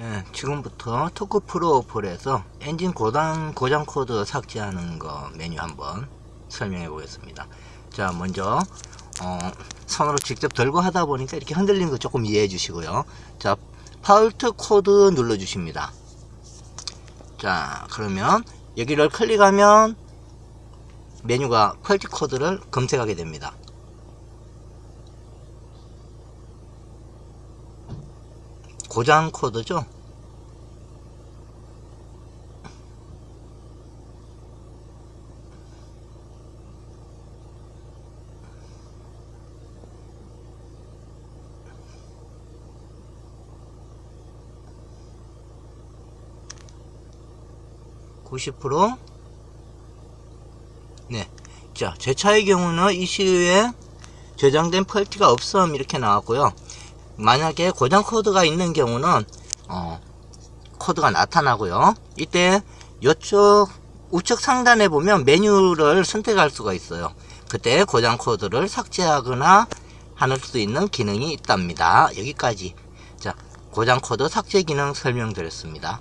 네, 지금부터 Torque Pro 어플에서 엔진 고장, 고장 코드 삭제하는 거 메뉴 한번 설명해 보겠습니다. 자, 먼저, 어, 손으로 직접 들고 하다 보니까 이렇게 흔들리는 거 조금 이해해 주시고요. 자, fault 코드 눌러 주십니다. 자, 그러면 여기를 클릭하면 메뉴가 fault 코드를 검색하게 됩니다. 고장 코드죠. (90% 네. 자, 제 차의 경우는 이 시에 저장된 fault가 없음 이렇게 나왔고요. 만약에 고장 코드가 있는 경우는 어, 코드가 나타나고요. 이때 이쪽 우측 상단에 보면 메뉴를 선택할 수가 있어요. 그때 고장 코드를 삭제하거나 할수 있는 기능이 있답니다. 여기까지 자 고장 코드 삭제 기능 설명드렸습니다.